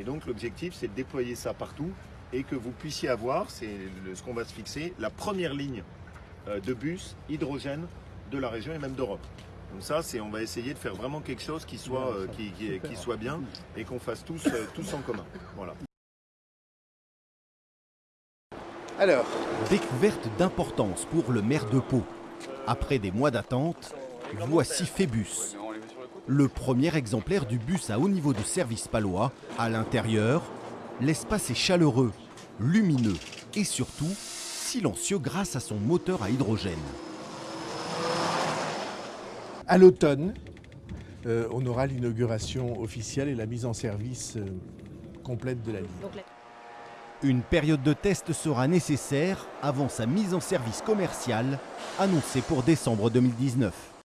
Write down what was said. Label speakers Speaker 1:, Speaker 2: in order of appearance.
Speaker 1: Et donc l'objectif, c'est de déployer ça partout et que vous puissiez avoir, c'est ce qu'on va se fixer, la première ligne euh, de bus hydrogène de la région et même d'Europe. Donc ça, c'est, on va essayer de faire vraiment quelque chose qui soit, euh, qui, qui- qui soit bien et qu'on fasse tous, euh, tous en commun. Voilà.
Speaker 2: Alors,
Speaker 3: Découverte d'importance pour le maire de Pau. Après des mois d'attente, voici Phébus. Le premier exemplaire du bus à haut niveau de service palois. À l'intérieur, l'espace est chaleureux, lumineux et surtout silencieux grâce à son moteur à hydrogène.
Speaker 2: à l'automne, euh, on aura l'inauguration officielle et la mise en service euh, complète de la ligne.
Speaker 3: Une période de test sera nécessaire avant sa mise en service commerciale, annoncée pour décembre 2019.